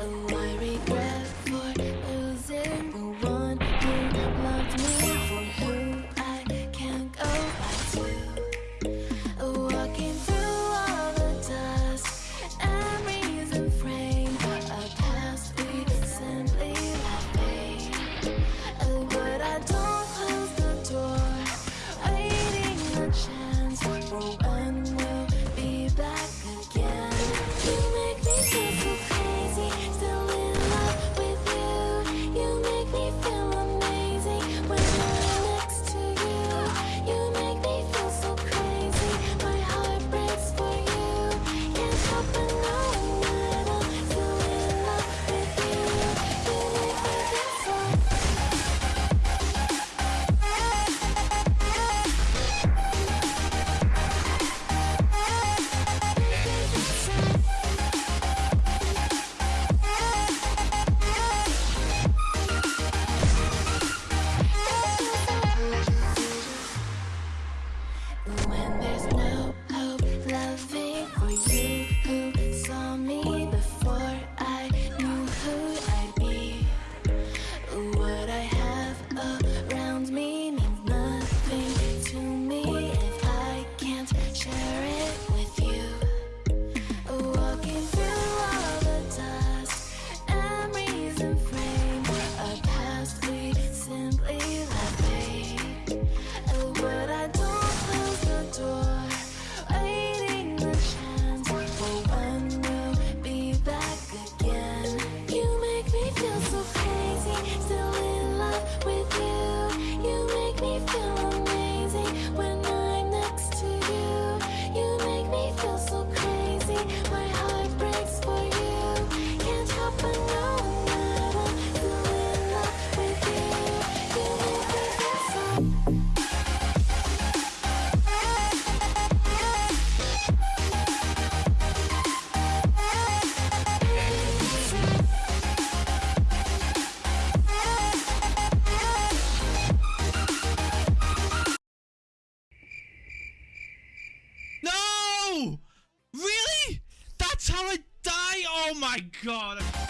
and I regret. I die? Oh my god.